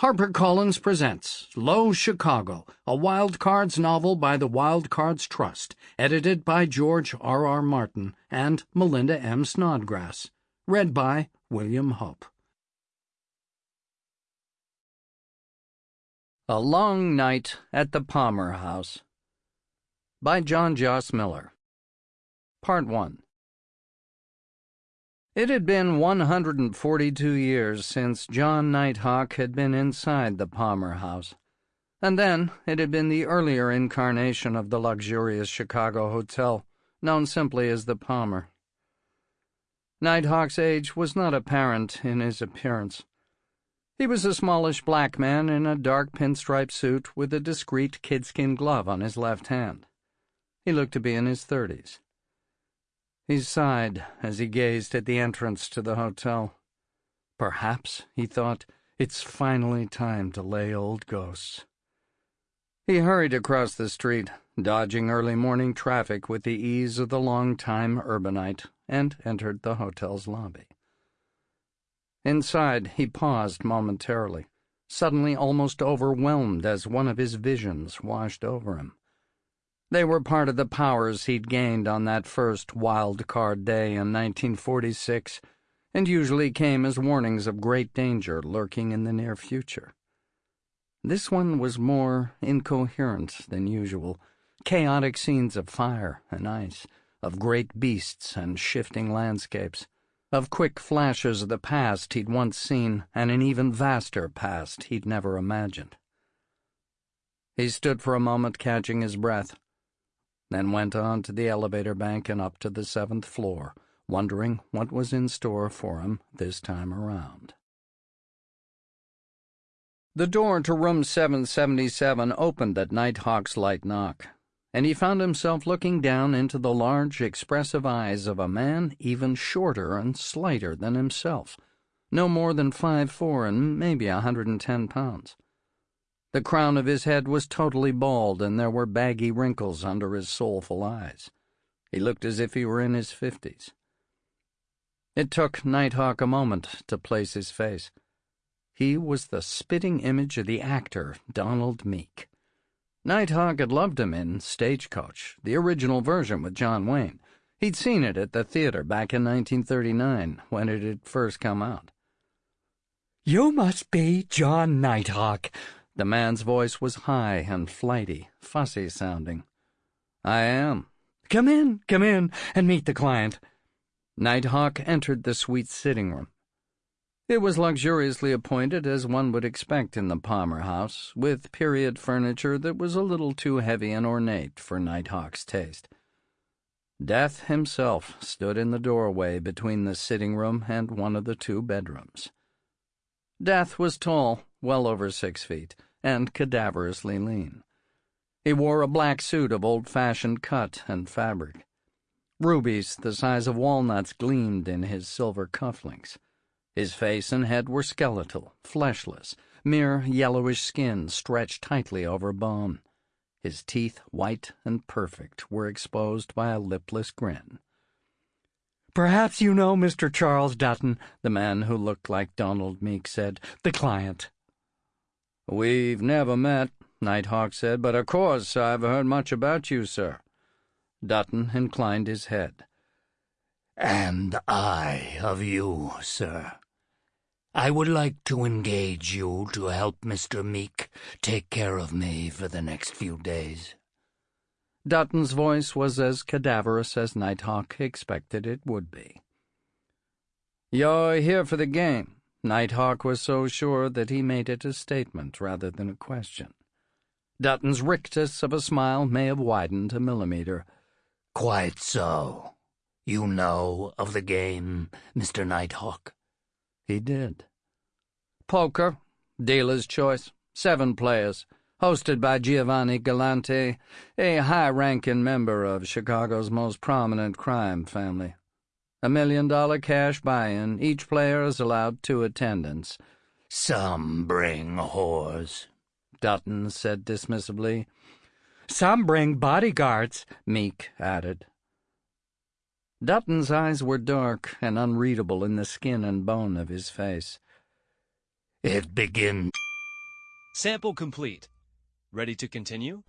HarperCollins presents Low Chicago, a Wild Cards novel by the Wild Cards Trust, edited by George R. R. Martin and Melinda M. Snodgrass. Read by William Hope. A Long Night at the Palmer House by John Joss Miller. Part 1 it had been 142 years since John Nighthawk had been inside the Palmer House, and then it had been the earlier incarnation of the luxurious Chicago hotel, known simply as the Palmer. Nighthawk's age was not apparent in his appearance. He was a smallish black man in a dark pinstripe suit with a discreet kidskin glove on his left hand. He looked to be in his thirties. He sighed as he gazed at the entrance to the hotel. Perhaps, he thought, it's finally time to lay old ghosts. He hurried across the street, dodging early morning traffic with the ease of the long-time urbanite, and entered the hotel's lobby. Inside, he paused momentarily, suddenly almost overwhelmed as one of his visions washed over him. They were part of the powers he'd gained on that first wild card day in 1946, and usually came as warnings of great danger lurking in the near future. This one was more incoherent than usual chaotic scenes of fire and ice, of great beasts and shifting landscapes, of quick flashes of the past he'd once seen and an even vaster past he'd never imagined. He stood for a moment catching his breath then went on to the elevator bank and up to the seventh floor, wondering what was in store for him this time around. The door to room 777 opened at Nighthawk's light knock, and he found himself looking down into the large, expressive eyes of a man even shorter and slighter than himself, no more than five four and maybe a hundred and ten pounds. The crown of his head was totally bald, and there were baggy wrinkles under his soulful eyes. He looked as if he were in his fifties. It took Nighthawk a moment to place his face. He was the spitting image of the actor Donald Meek. Nighthawk had loved him in Stagecoach, the original version with John Wayne. He'd seen it at the theater back in 1939 when it had first come out. You must be John Nighthawk, the man's voice was high and flighty, fussy sounding. I am. Come in, come in, and meet the client. Nighthawk entered the suite sitting room. It was luxuriously appointed as one would expect in the Palmer house, with period furniture that was a little too heavy and ornate for Nighthawk's taste. Death himself stood in the doorway between the sitting room and one of the two bedrooms. Death was tall, well over six feet and cadaverously lean. He wore a black suit of old-fashioned cut and fabric. Rubies the size of walnuts gleamed in his silver cufflinks. His face and head were skeletal, fleshless, mere yellowish skin stretched tightly over bone. His teeth, white and perfect, were exposed by a lipless grin. Perhaps you know Mr. Charles Dutton, the man who looked like Donald Meek said, the client. We've never met, Nighthawk said, but of course I've heard much about you, sir. Dutton inclined his head. And I of you, sir. I would like to engage you to help Mr. Meek take care of me for the next few days. Dutton's voice was as cadaverous as Nighthawk expected it would be. You're here for the game, Nighthawk was so sure that he made it a statement rather than a question. Dutton's rictus of a smile may have widened a millimeter. Quite so. You know of the game, Mr. Nighthawk? He did. Poker, dealer's choice, seven players, hosted by Giovanni Galante, a high-ranking member of Chicago's most prominent crime family. A million dollar cash buy-in. Each player is allowed two attendants. Some bring whores, Dutton said dismissively. Some bring bodyguards, Meek added. Dutton's eyes were dark and unreadable in the skin and bone of his face. It begins. Sample complete. Ready to continue?